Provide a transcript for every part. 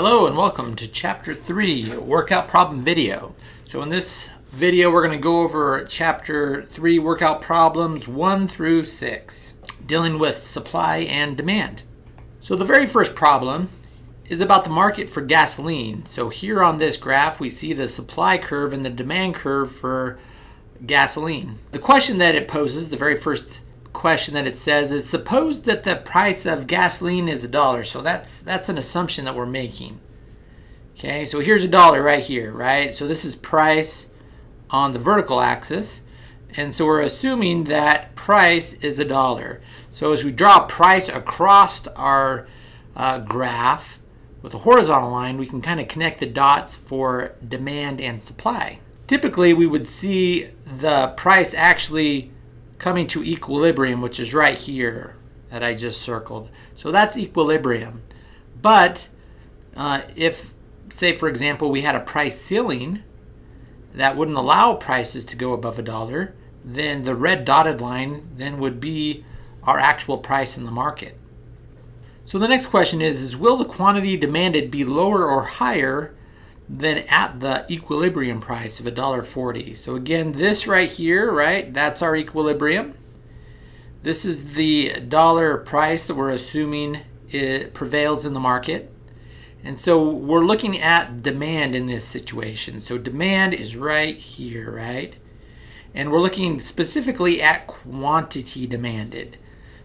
Hello and welcome to chapter 3 workout problem video. So in this video we're going to go over chapter 3 workout problems 1 through 6 dealing with supply and demand. So the very first problem is about the market for gasoline. So here on this graph we see the supply curve and the demand curve for gasoline. The question that it poses, the very first question that it says is suppose that the price of gasoline is a dollar. So that's that's an assumption that we're making. Okay, so here's a dollar right here, right? So this is price on the vertical axis. And so we're assuming that price is a dollar. So as we draw price across our uh, graph with a horizontal line, we can kind of connect the dots for demand and supply. Typically, we would see the price actually coming to equilibrium, which is right here that I just circled. So that's equilibrium. But uh, if, say for example, we had a price ceiling that wouldn't allow prices to go above a dollar, then the red dotted line then would be our actual price in the market. So the next question is, is will the quantity demanded be lower or higher than at the equilibrium price of $1.40. So again, this right here, right, that's our equilibrium. This is the dollar price that we're assuming it prevails in the market. And so we're looking at demand in this situation. So demand is right here, right? And we're looking specifically at quantity demanded.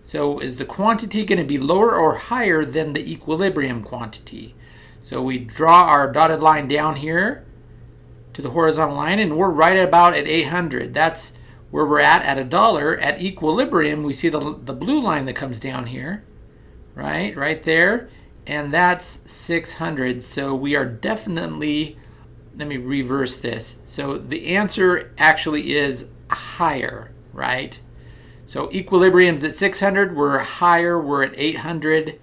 So is the quantity going to be lower or higher than the equilibrium quantity? So we draw our dotted line down here to the horizontal line and we're right about at 800. That's where we're at at a dollar. At equilibrium, we see the, the blue line that comes down here, right? Right there. And that's 600. So we are definitely, let me reverse this. So the answer actually is higher, right? So equilibrium's at 600, we're higher, we're at 800,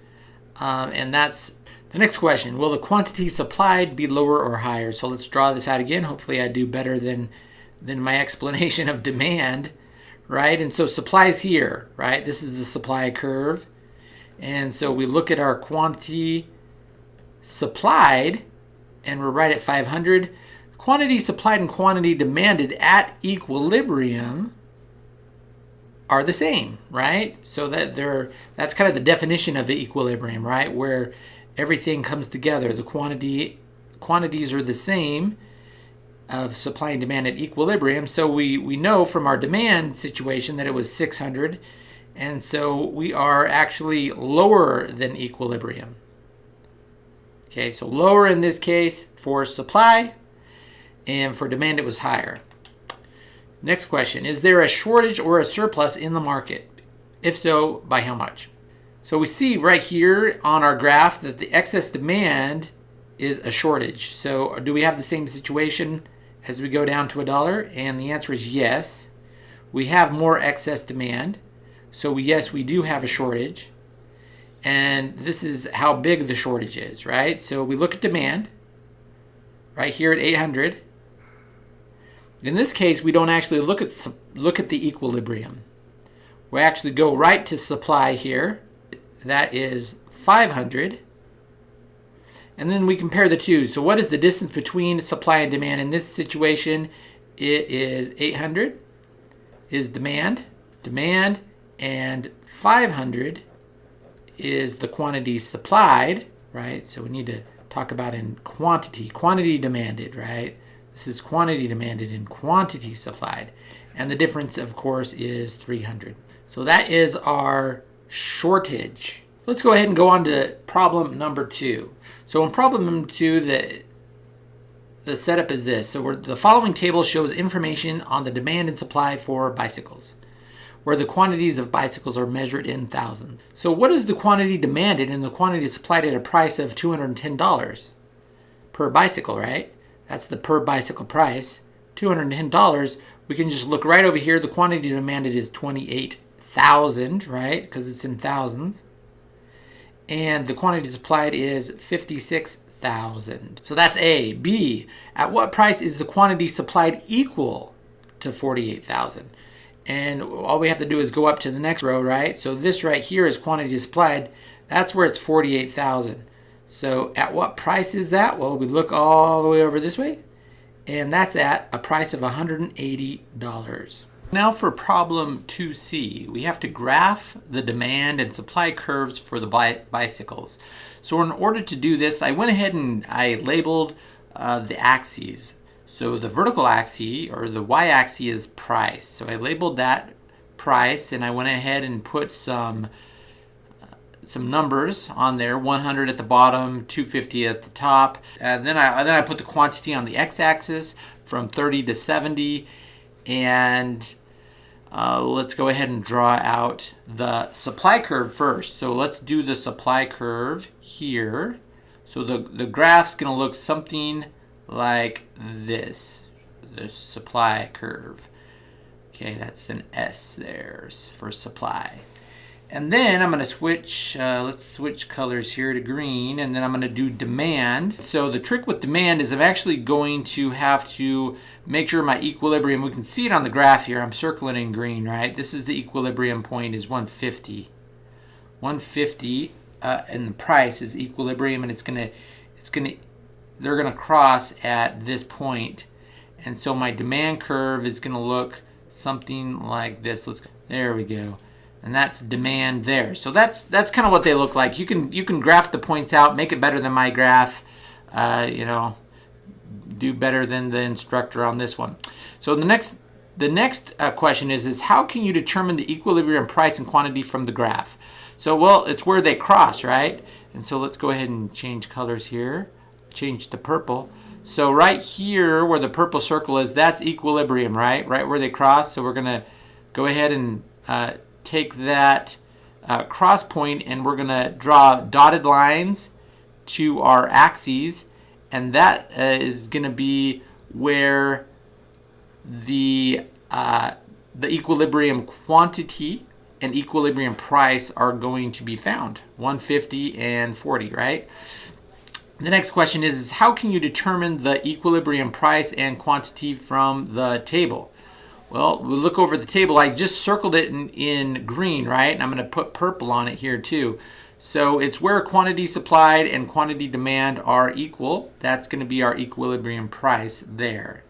um, and that's the next question, will the quantity supplied be lower or higher? So let's draw this out again. Hopefully I do better than, than my explanation of demand, right? And so supply is here, right? This is the supply curve. And so we look at our quantity supplied, and we're right at 500. Quantity supplied and quantity demanded at equilibrium are the same, right? So that they're that's kind of the definition of the equilibrium, right? Where everything comes together. The quantity quantities are the same of supply and demand at equilibrium. So we, we know from our demand situation that it was 600. And so we are actually lower than equilibrium. Okay, so lower in this case for supply, and for demand it was higher. Next question, is there a shortage or a surplus in the market? If so, by how much? So we see right here on our graph that the excess demand is a shortage. So do we have the same situation as we go down to a dollar? And the answer is yes. We have more excess demand. So yes, we do have a shortage. And this is how big the shortage is, right? So we look at demand right here at 800. In this case, we don't actually look at look at the equilibrium. We actually go right to supply here that is 500. And then we compare the two. So what is the distance between supply and demand? In this situation, it is 800 is demand, demand, and 500 is the quantity supplied, right? So we need to talk about in quantity, quantity demanded, right? This is quantity demanded and quantity supplied. And the difference, of course, is 300. So that is our shortage. Let's go ahead and go on to problem number two. So in problem number two, the, the setup is this. So the following table shows information on the demand and supply for bicycles, where the quantities of bicycles are measured in thousands. So what is the quantity demanded and the quantity supplied at a price of $210 per bicycle, right? That's the per bicycle price. $210, we can just look right over here. The quantity demanded is 28 thousand, right? Because it's in thousands. And the quantity supplied is 56,000. So that's A. B, at what price is the quantity supplied equal to 48,000? And all we have to do is go up to the next row, right? So this right here is quantity supplied. That's where it's 48,000. So at what price is that? Well, we look all the way over this way, and that's at a price of $180. Now for problem 2c, we have to graph the demand and supply curves for the bi bicycles. So in order to do this, I went ahead and I labeled uh, the axes. So the vertical axis or the y-axis is price. So I labeled that price and I went ahead and put some some numbers on there 100 at the bottom 250 at the top and then I then I put the quantity on the x-axis from 30 to 70 and uh, let's go ahead and draw out the supply curve first. So let's do the supply curve here. So the the graph's gonna look something like this the supply curve. Okay that's an S there for supply and then I'm going to switch, uh, let's switch colors here to green, and then I'm going to do demand. So the trick with demand is I'm actually going to have to make sure my equilibrium, we can see it on the graph here, I'm circling in green, right? This is the equilibrium point is 150. 150 uh, and the price is equilibrium and it's going to, it's going to, they're going to cross at this point. And so my demand curve is going to look something like this. Let's, there we go and that's demand there. So that's that's kind of what they look like. You can you can graph the points out, make it better than my graph. Uh, you know, do better than the instructor on this one. So the next the next uh, question is is how can you determine the equilibrium price and quantity from the graph? So well, it's where they cross, right? And so let's go ahead and change colors here. Change to purple. So right here where the purple circle is, that's equilibrium, right? Right where they cross. So we're gonna go ahead and uh, take that uh, cross point and we're going to draw dotted lines to our axes. And that uh, is going to be where the uh, the equilibrium quantity and equilibrium price are going to be found. 150 and 40 right? The next question is, is how can you determine the equilibrium price and quantity from the table well, we look over the table. I just circled it in, in green, right? And I'm going to put purple on it here too. So it's where quantity supplied and quantity demand are equal. That's going to be our equilibrium price there.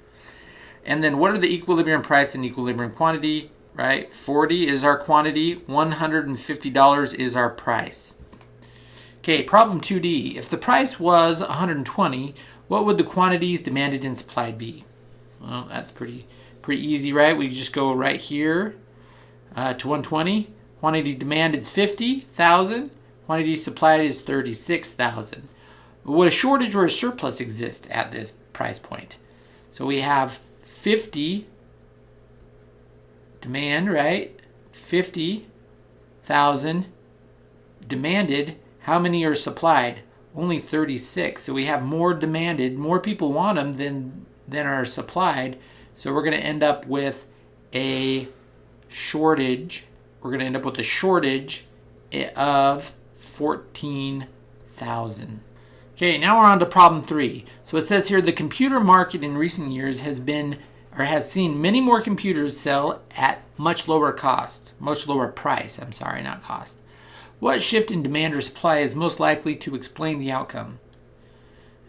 And then what are the equilibrium price and equilibrium quantity, right? 40 is our quantity, $150 is our price. Okay, problem 2D. If the price was 120, what would the quantities demanded and supplied be? Well, that's pretty Pretty easy, right? We just go right here uh, to 120. Quantity demand is 50,000. Quantity supplied is 36,000. Would a shortage or a surplus exist at this price point? So we have 50 demand, right? 50,000 demanded. How many are supplied? Only 36. So we have more demanded, more people want them than, than are supplied. So we're going to end up with a shortage. We're going to end up with a shortage of 14,000. Okay, now we're on to problem three. So it says here the computer market in recent years has been or has seen many more computers sell at much lower cost, much lower price, I'm sorry, not cost. What shift in demand or supply is most likely to explain the outcome?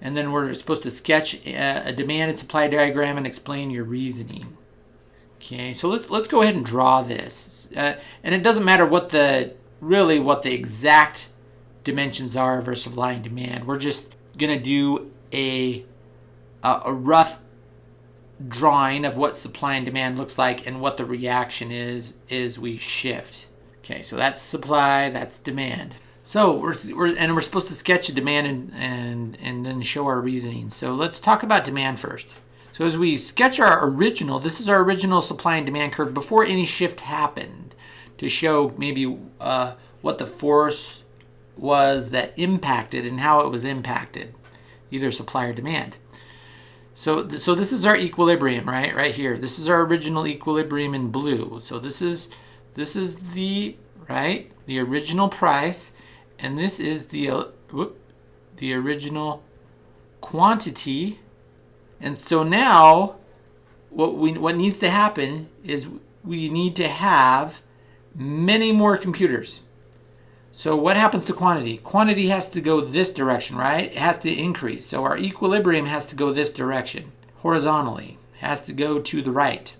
And then we're supposed to sketch a demand and supply diagram and explain your reasoning. Okay, so let's let's go ahead and draw this. Uh, and it doesn't matter what the really what the exact dimensions are of our supply and demand. We're just gonna do a a rough drawing of what supply and demand looks like and what the reaction is is we shift. Okay, so that's supply, that's demand. So we're, we're, and we're supposed to sketch a demand and, and and then show our reasoning. So let's talk about demand first. So as we sketch our original, this is our original supply and demand curve before any shift happened to show maybe uh, what the force was that impacted and how it was impacted, either supply or demand. So, so this is our equilibrium, right? Right here. This is our original equilibrium in blue. So this is this is the right the original price and this is the uh, whoop, the original quantity and so now what we what needs to happen is we need to have many more computers So what happens to quantity? Quantity has to go this direction, right? It has to increase. So our equilibrium has to go this direction, horizontally. It has to go to the right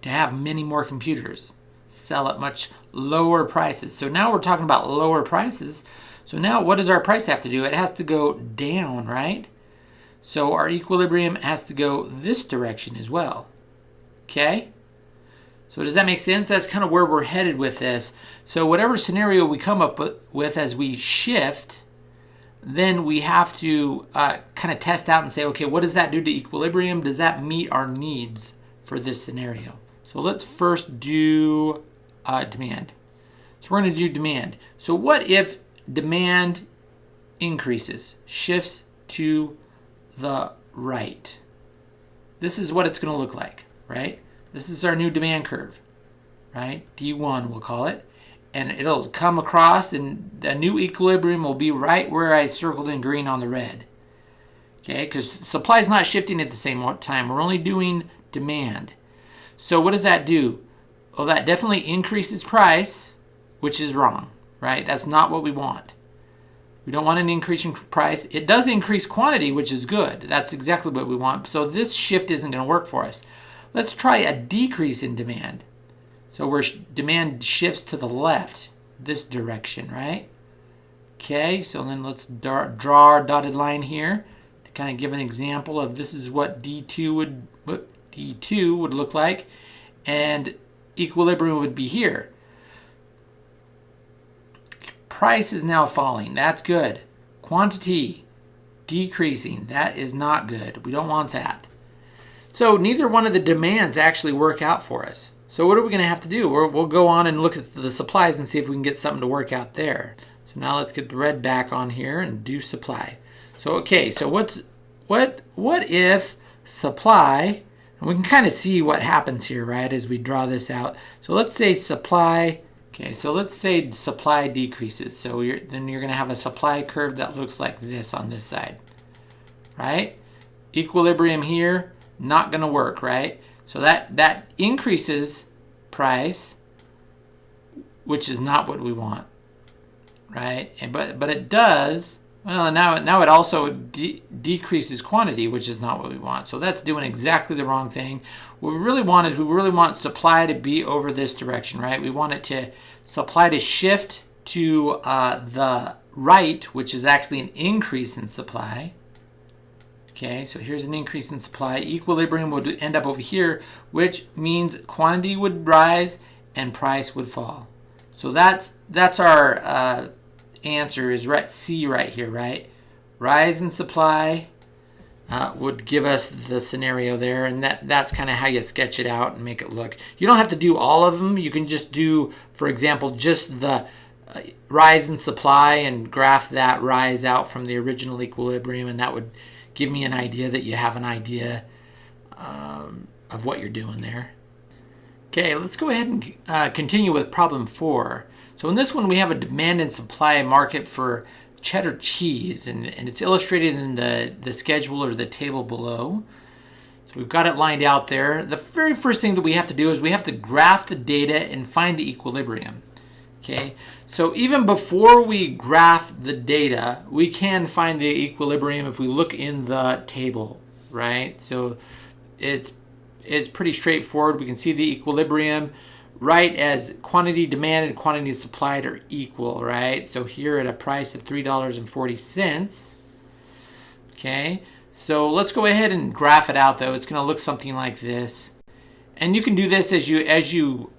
to have many more computers, sell at much lower prices. So now we're talking about lower prices. So now what does our price have to do? It has to go down, right? So our equilibrium has to go this direction as well. Okay? So does that make sense? That's kind of where we're headed with this. So whatever scenario we come up with as we shift, then we have to uh, kind of test out and say, okay, what does that do to equilibrium? Does that meet our needs for this scenario? So let's first do uh, demand. So we're going to do demand. So what if demand increases, shifts to the right? This is what it's going to look like, right? This is our new demand curve, right? D1 we'll call it. And it'll come across and the new equilibrium will be right where I circled in green on the red. Okay, because supply is not shifting at the same time. We're only doing demand. So what does that do? Well, that definitely increases price, which is wrong, right? That's not what we want. We don't want an increase in price. It does increase quantity, which is good. That's exactly what we want. So this shift isn't going to work for us. Let's try a decrease in demand. So where demand shifts to the left, this direction, right? Okay, so then let's draw our dotted line here to kind of give an example of this is what D2 would what D2 would look like, and equilibrium would be here. Price is now falling. That's good. Quantity decreasing. That is not good. We don't want that. So neither one of the demands actually work out for us. So what are we going to have to do? we will go on and look at the supplies and see if we can get something to work out there. So now let's get the red back on here and do supply. So okay, so what's what what if supply and we can kind of see what happens here, right, as we draw this out. So let's say supply, okay, so let's say supply decreases. So you're, then you're going to have a supply curve that looks like this on this side, right? Equilibrium here, not going to work, right? So that, that increases price, which is not what we want, right? And, but, but it does, well, now, now it also de decreases quantity, which is not what we want. So that's doing exactly the wrong thing. What we really want is we really want supply to be over this direction, right? We want it to supply to shift to uh, the right, which is actually an increase in supply. Okay, so here's an increase in supply. Equilibrium would end up over here, which means quantity would rise and price would fall. So that's that's our uh, answer is right C right here, right? Rise in supply uh, would give us the scenario there, and that that's kind of how you sketch it out and make it look. You don't have to do all of them. You can just do, for example, just the uh, rise in supply and graph that rise out from the original equilibrium, and that would give me an idea that you have an idea um, of what you're doing there. Okay, let's go ahead and uh, continue with problem four. So in this one, we have a demand and supply market for cheddar cheese, and, and it's illustrated in the, the schedule or the table below. So we've got it lined out there. The very first thing that we have to do is we have to graph the data and find the equilibrium. Okay, so even before we graph the data, we can find the equilibrium if we look in the table, right? So it's it's pretty straightforward. We can see the equilibrium right as quantity demanded and quantity supplied are equal, right? So here at a price of $3.40, okay? So let's go ahead and graph it out though. It's gonna look something like this. And you can do this as you as you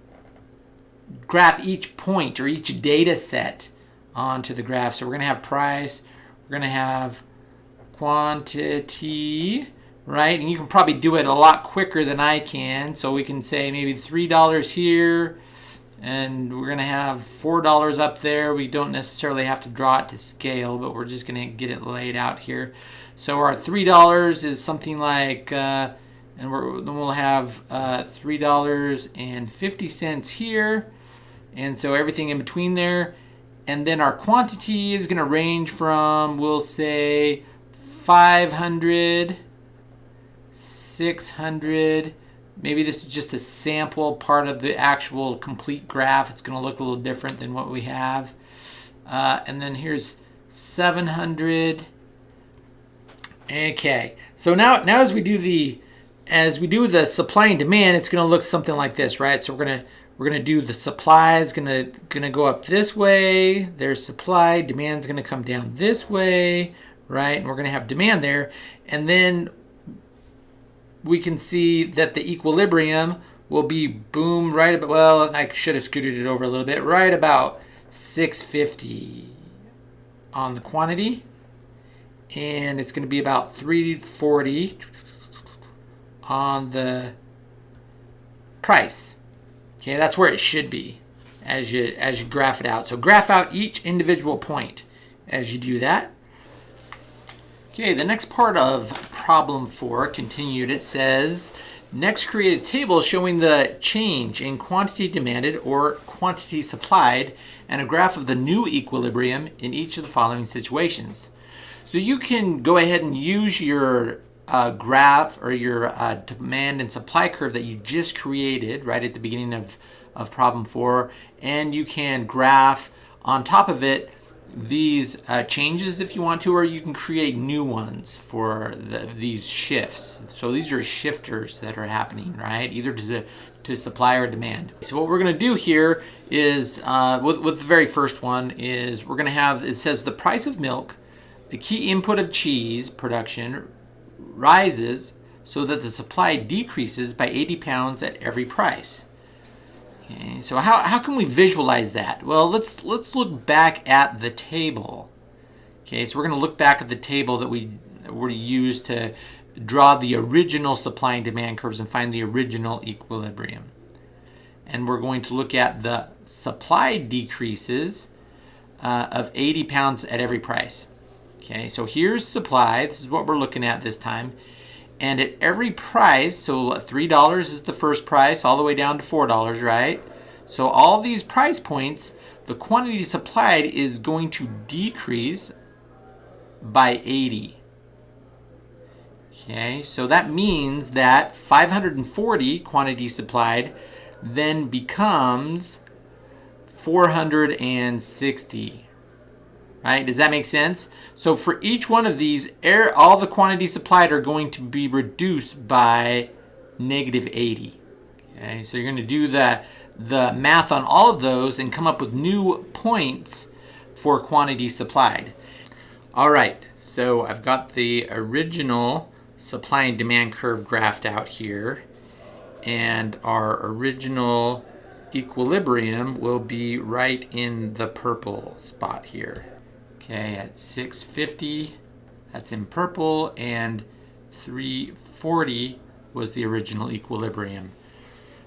graph each point or each data set onto the graph. So we're going to have price, we're going to have quantity, right? And you can probably do it a lot quicker than I can. So we can say maybe $3 here, and we're to have $4 up there. We don't necessarily have to draw it to scale, but we're just to get it laid out here. So our $3 is something like, uh, and then we'll have uh, $3.50 here. And so everything in between there. And then our quantity is to range from, we'll say, 500, 600. Maybe this is just a sample part of the actual complete graph. It's going to look a little different than what we have. Uh, and then here's 700. Okay, so now now as we do the as we do the supply and demand, it's going to look something like this, right? So we're gonna we're gonna do the supply is gonna gonna go up this way. There's supply, demand's gonna come down this way, right? And we're gonna have demand there, and then we can see that the equilibrium will be boom right about well I should have scooted it over a little bit right about 650 on the quantity. And it's going to be about 340 on the price. Okay that's where it should be as you as you graph it out. So graph out each individual point as you do that. Okay the next part of problem four continued it says next create a table showing the change in quantity demanded or quantity supplied and a graph of the new equilibrium in each of the following situations. So you can go ahead and use your uh, graph or your uh, demand and supply curve that you just created right at the beginning of, of problem four, and you can graph on top of it these uh, changes if you want to, or you can create new ones for the, these shifts. So these are shifters that are happening, right? Either to the to supply or demand. So what we're going to do here is, uh, with, with the very first one, is we're going to have, it says the price of milk the key input of cheese production rises so that the supply decreases by 80 pounds at every price. Okay, so how, how can we visualize that? Well, let's, let's look back at the table. Okay, so we're going to look back at the table that we were used to draw the original supply and demand curves and find the original equilibrium. And we're going to look at the supply decreases uh, of 80 pounds at every price. Okay, so here's supply. This is what we're looking at this time. And at every price, so $3 is the first price, all the way down to $4, right? So all these price points, the quantity supplied is going to decrease by 80. Okay, so that means that 540 quantity supplied then becomes 460 right? Does that make sense? So for each one of these, air, all the quantities supplied are going to be reduced by negative 80. Okay, so you're going to do the, the math on all of those and come up with new points for quantity supplied. All right, so I've got the original supply and demand curve graphed out here. And our original equilibrium will be right in the purple spot here. Okay, at 650, that's in purple, and 340 was the original equilibrium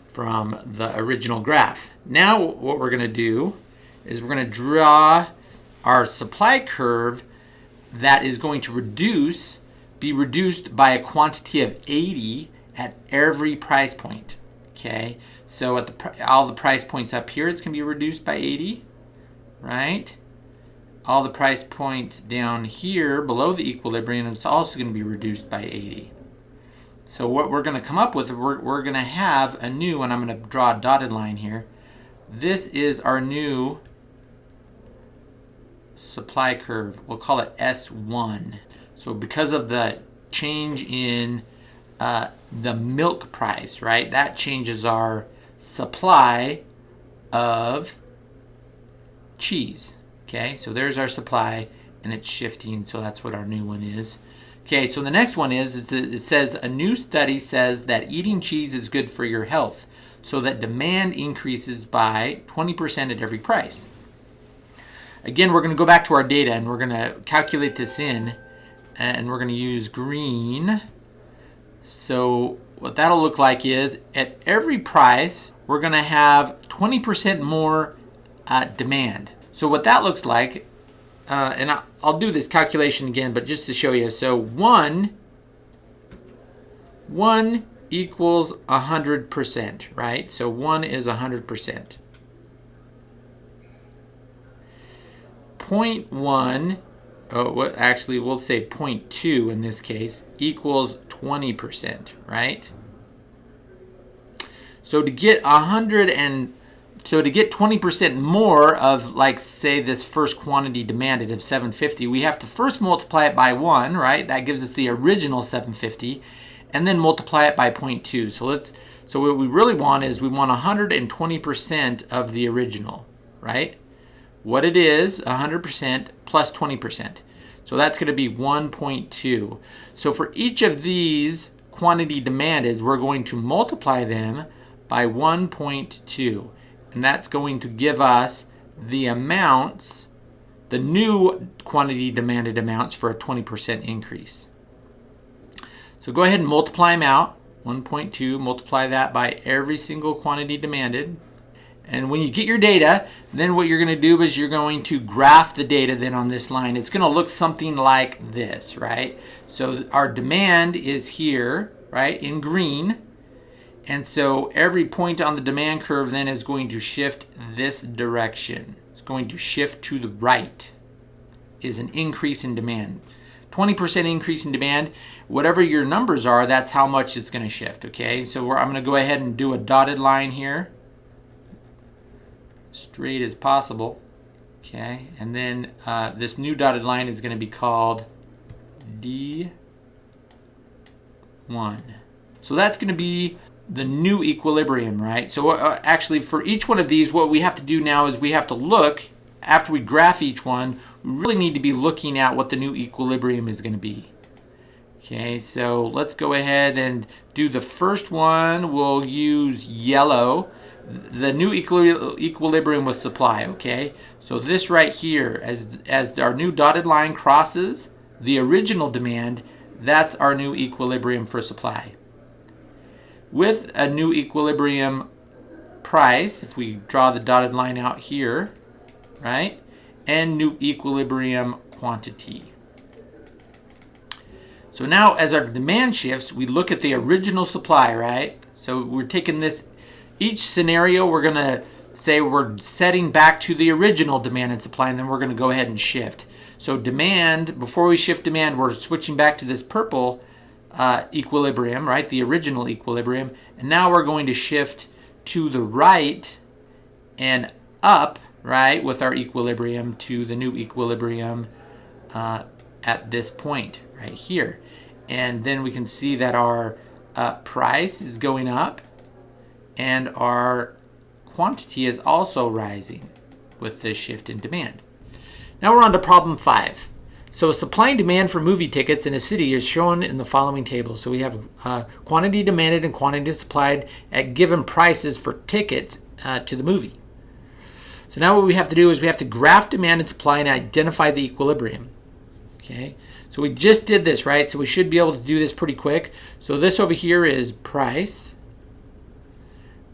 from the original graph. Now what we're going to do is we're going to draw our supply curve that is going to reduce, be reduced by a quantity of 80 at every price point. Okay, so at the all the price points up here, it's going to be reduced by 80, right? All the price points down here below the equilibrium, it's also going to be reduced by 80. So what we're going to come up with, we're, we're going to have a new, and I'm going to draw a dotted line here. This is our new supply curve. We'll call it S1. So because of the change in uh, the milk price, right, that changes our supply of cheese. Okay, so there's our supply and it's shifting, so that's what our new one is. Okay, so the next one is, is it says a new study says that eating cheese is good for your health, so that demand increases by 20% at every price. Again, we're going to go back to our data and we're going to calculate this in and we're going to use green. So what that'll look like is at every price, we're going to have 20% more uh, demand. So what that looks like, uh, and I, will do this calculation again, but just to show you. So 1, 1 equals 100%, right? So 1 is 100%. 0.1, oh, what, actually we'll say 0.2 in this case, equals 20%, right? So to get 100 and So to get 20% more of like say this first quantity demanded of 750, we have to first multiply it by 1, right? That gives us the original 750 and then multiply it by 0.2. So let's so what we really want is we want 120% of the original, right? What it is, 100% plus 20%. So that's going to be 1.2. So for each of these quantity demanded, we're going to multiply them by 1.2. And that's going to give us the amounts, the new quantity demanded amounts for a 20% increase. So go ahead and multiply them out. 1.2, multiply that by every single quantity demanded. And when you get your data, then what you're going to do is you're going to graph the data then on this line. It's going to look something like this, right? So our demand is here, right, in green. And so every point on the demand curve then is going to shift this direction. It's going to shift to the right is an increase in demand. 20% increase in demand, whatever your numbers are, that's how much it's going to shift, okay? So I'm going to go ahead and do a dotted line here, straight as possible, okay? And then uh, this new dotted line is going to be called D1. So that's going to be the new equilibrium, right? So uh, actually for each one of these, what we have to do now is we have to look, after we graph each one, we really need to be looking at what the new equilibrium is going to be. Okay, so let's go ahead and do the first one. We'll use yellow, the new equilibrium with supply, okay? So this right here, as, as our new dotted line crosses the original demand, that's our new equilibrium for supply. With a new equilibrium price, if we draw the dotted line out here, right? and new equilibrium quantity. So now as our demand shifts, we look at the original supply, right? So we're taking this, each scenario, we're going to say we're setting back to the original demand and supply, and then we're going to go ahead and shift. So demand, before we shift demand, we're switching back to this purple uh, equilibrium, right? The original equilibrium. And now we're going to shift to the right and up right, with our equilibrium to the new equilibrium uh, at this point right here. And then we can see that our uh, price is going up and our quantity is also rising with this shift in demand. Now we're on to problem five. So supply and demand for movie tickets in a city is shown in the following table. So we have uh, quantity demanded and quantity supplied at given prices for tickets uh, to the movie. So now what we have to do is we have to graph demand and supply and identify the equilibrium. Okay, so we just did this, right? So we should be able to do this pretty quick. So this over here is price.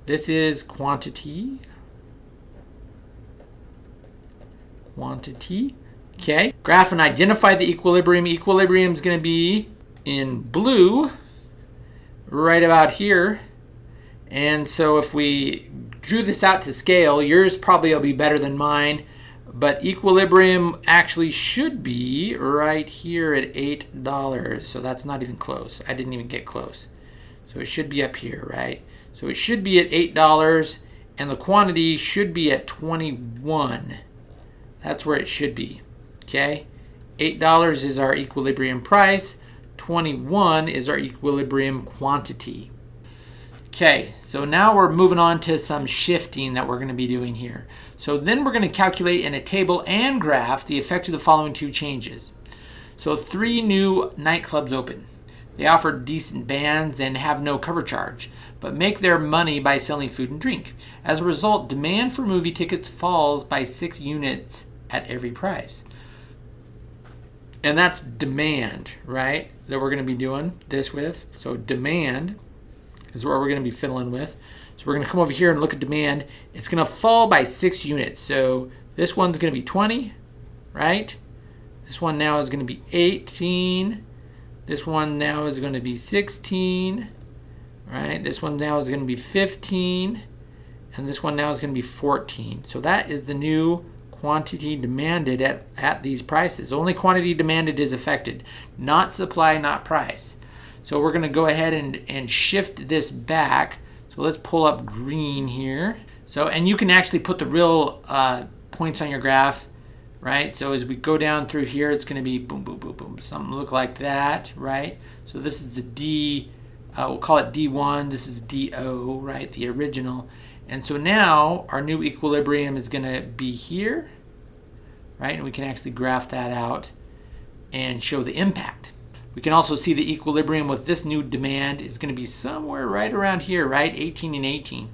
This is quantity. Quantity. Okay, graph and identify the equilibrium. Equilibrium is going to be in blue right about here. And so if we drew this out to scale, yours probably will be better than mine, but equilibrium actually should be right here at $8. So that's not even close. I didn't even get close. So it should be up here, right? So it should be at $8 and the quantity should be at 21. That's where it should be, okay? $8 is our equilibrium price. 21 is our equilibrium quantity. Okay, so now we're moving on to some shifting that we're going to be doing here. So then we're going to calculate in a table and graph the effect of the following two changes. So three new nightclubs open. They offer decent bands and have no cover charge, but make their money by selling food and drink. As a result, demand for movie tickets falls by six units at every price. And that's demand, right? That we're going to be doing this with. So demand is what we're going to be fiddling with. So we're going to come over here and look at demand. It's going to fall by six units. So this one's going to be 20, right? This one now is going to be 18. This one now is going to be 16, right? This one now is going to be 15. And this one now is going to be 14. So that is the new quantity demanded at, at these prices. Only quantity demanded is affected, not supply, not price. So we're going to go ahead and, and shift this back. So let's pull up green here. So, and you can actually put the real uh, points on your graph, right? So as we go down through here, it's going to be boom, boom, boom, boom, something look like that, right? So this is the D, uh, we'll call it D1. This is DO, right? The original. And so now our new equilibrium is going to be here, right? And we can actually graph that out and show the impact. We can also see the equilibrium with this new demand is going to be somewhere right around here, right? 18 and 18.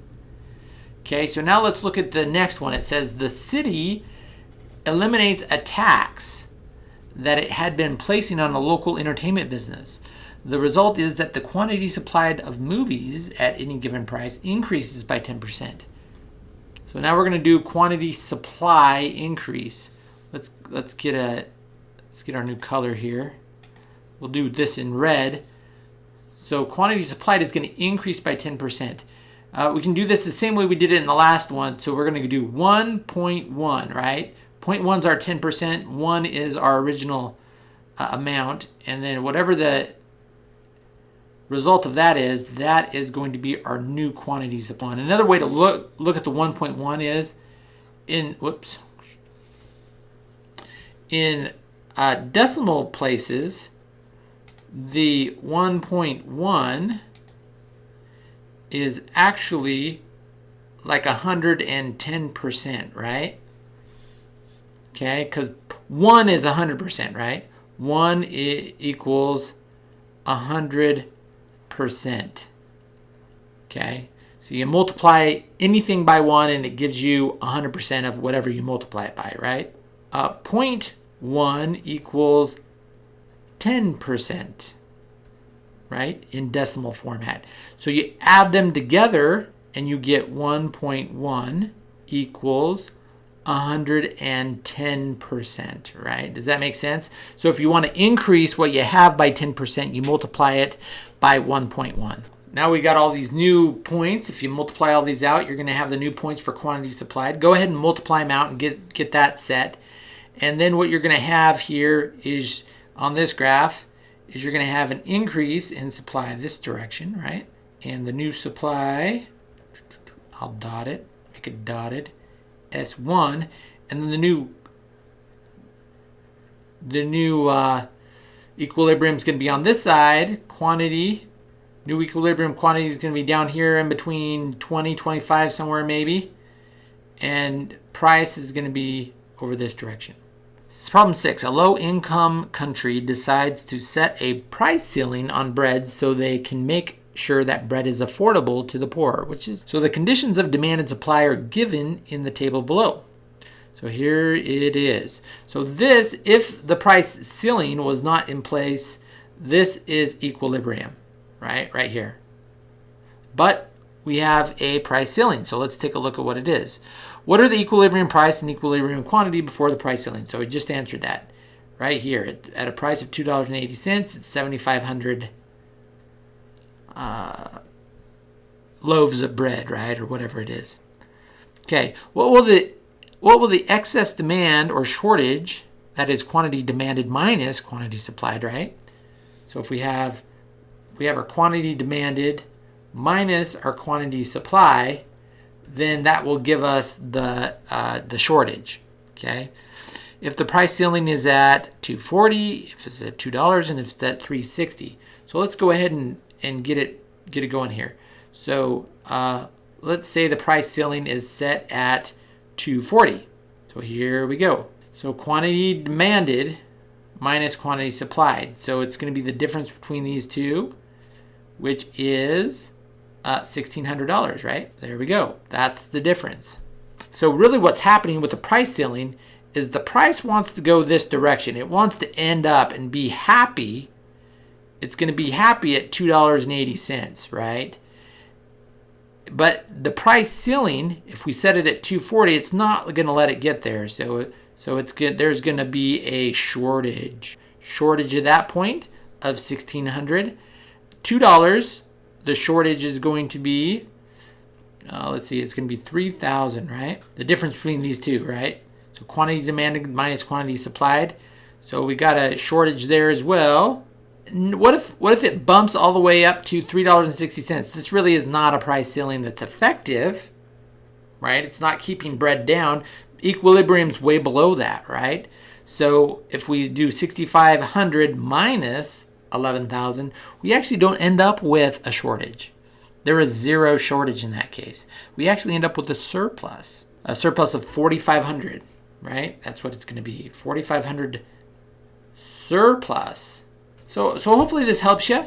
Okay, so now let's look at the next one. It says the city eliminates a tax that it had been placing on a local entertainment business. The result is that the quantity supplied of movies at any given price increases by 10%. So now we're going to do quantity supply increase. Let's let's get a let's get our new color here. We'll do this in red. So quantity supplied is going to increase by 10%. Uh, we can do this the same way we did it in the last one. So we're going to do 1.1, right? 0.1 is our 10%. 1 is our original uh, amount. And then whatever the result of that is, that is going to be our new quantity supply. And another way to look, look at the 1.1 is in, whoops, in uh, decimal places, the 1.1 is actually like 110%, right? Okay, because 1 is 100%, right? 1 equals 100%. Okay, so you multiply anything by 1 and it gives you 100% of whatever you multiply it by, right? Uh, 0.1 equals 10% right, in decimal format. So you add them together and you get 1.1 equals 110%, right? Does that make sense? So if you want to increase what you have by 10%, you multiply it by 1.1. Now we got all these new points. If you multiply all these out, you're going to have the new points for quantity supplied. Go ahead and multiply them out and get, get that set. And then what you're going to have here is on this graph is you're going to have an increase in supply this direction, right? And the new supply, I'll dot it, make it dotted, S1, and then the new the new uh, equilibrium is going to be on this side, quantity, new equilibrium quantity is going to be down here in between 20, 25 somewhere maybe, and price is going to be over this direction. Problem six, a low income country decides to set a price ceiling on bread so they can make sure that bread is affordable to the poor, which is so the conditions of demand and supply are given in the table below. So here it is. So this, if the price ceiling was not in place, this is equilibrium, right? Right here. But we have a price ceiling. So let's take a look at what it is. What are the equilibrium price and equilibrium quantity before the price ceiling? So we just answered that right here. At, a price of $2.80, it's 7,500 uh, loaves of bread, right? Or whatever it is. Okay, what will the what will the excess demand or shortage, that is quantity demanded minus quantity supplied, right? So if we have we have our quantity demanded minus our quantity supply, then that will give us the, uh, the shortage, okay? If the price ceiling is at 240, if it's at $2, and if it's at 360. So let's go ahead and, and get it get it going here. So uh, let's say the price ceiling is set at 240. So here we go. So quantity demanded minus quantity supplied. So it's going to be the difference between these two, which is uh, $1,600, right? There we go. That's the difference. So really what's happening with the price ceiling is the price wants to go this direction. It wants to end up and be happy. It's going to be happy at $2.80, right? But the price ceiling, if we set it at 240, it's not going to let it get there. So so it's good. There's going to be a shortage. Shortage at that point of 1600 $2 the shortage is going to be, uh, let's see, it's going to be 3,000, right? The difference between these two, right? So quantity demanded minus quantity supplied. So we got a shortage there as well. What if what if it bumps all the way up to $3.60? This really is not a price ceiling that's effective, right? It's not keeping bread down. Equilibrium's way below that, right? So if we do 6,500 minus 11,000, we actually don't end up with a shortage. There is zero shortage in that case. We actually end up with a surplus, a surplus of 4,500, right? That's what it's going to be, 4,500 surplus. So, so hopefully this helps you.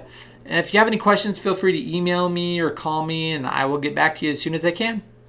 And if you have any questions, feel free to email me or call me, and I will get back to you as soon as I can.